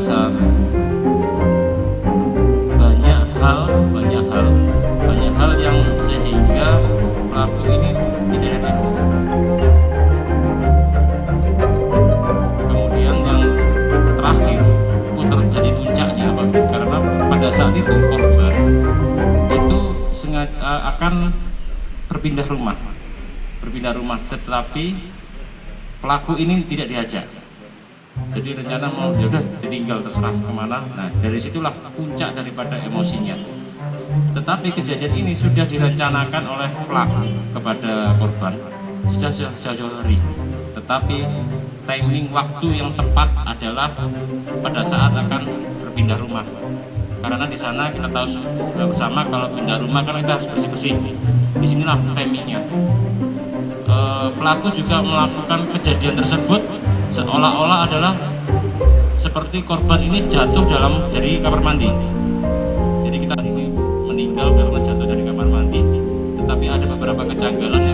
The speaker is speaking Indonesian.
merasa banyak hal banyak hal banyak hal yang sehingga pelaku ini tidak enak. Kemudian yang terakhir pun terjadi puncaknya karena pada saat itu korban itu sengaja eh, akan berpindah rumah. Berpindah rumah tetapi pelaku ini tidak diajak jadi rencana mau yaudah ditinggal terserah ke mana. Nah dari situlah puncak daripada emosinya. Tetapi kejadian ini sudah direncanakan oleh pelaku kepada korban. Sudah jauh-jauh hari. Tetapi timing waktu yang tepat adalah pada saat akan berpindah rumah. Karena di sana kita tahu bersama kalau pindah rumah kan kita harus bersih-bersih. Di sinilah timingnya. E, pelaku juga melakukan kejadian tersebut seolah-olah adalah seperti korban ini jatuh dalam dari kamar mandi. Jadi kita ini meninggal karena jatuh dari kamar mandi. Tetapi ada beberapa kejanggalan